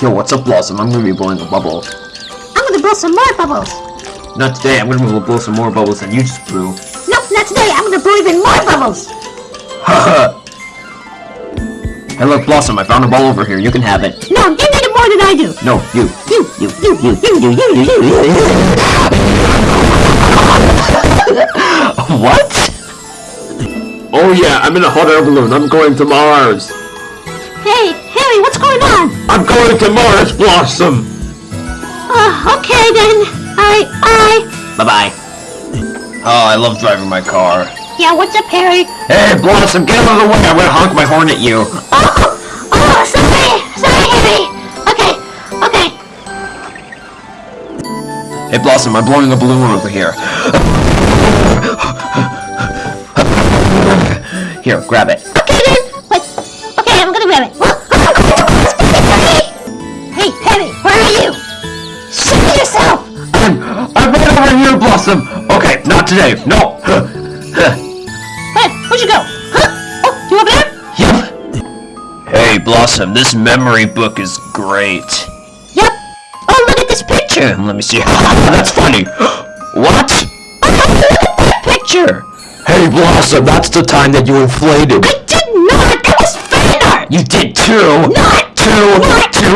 Yo, what's up, Blossom? I'm gonna be blowing a bubble. I'm gonna blow some more bubbles. Not today, I'm gonna blow some more bubbles than you just blew. Nope, not today. I'm gonna blow even more bubbles. hey look, Blossom, I found a ball over here. You can have it. No, you need it more than I do. No, you. You, you, you, you, you, you, you, you, you, you. What? Oh yeah, I'm in a hot air balloon. I'm going to Mars. Hey, Harry, what's going on? I'm going to Mars, Blossom. Uh, okay then. Alright, bye. Bye-bye. Oh, I love driving my car. Yeah, what's up, Harry? Hey, Blossom, get out of the way. I'm gonna honk my horn at you. Oh, oh, sorry, sorry, Harry. Okay, okay. Hey, Blossom, I'm blowing a balloon over here. Here, grab it. Over here, Blossom. Okay, not today. No. Where? Where'd you go? Huh? Oh, you over there? Yep. Hey, Blossom, this memory book is great. Yep. Oh, look at this picture. Let me see. That's funny. What? Oh, look at that picture. Hey, Blossom, that's the time that you inflated. I did not. That was fan art. You did too. Not. Two. Not. Two. Not. Two. Two.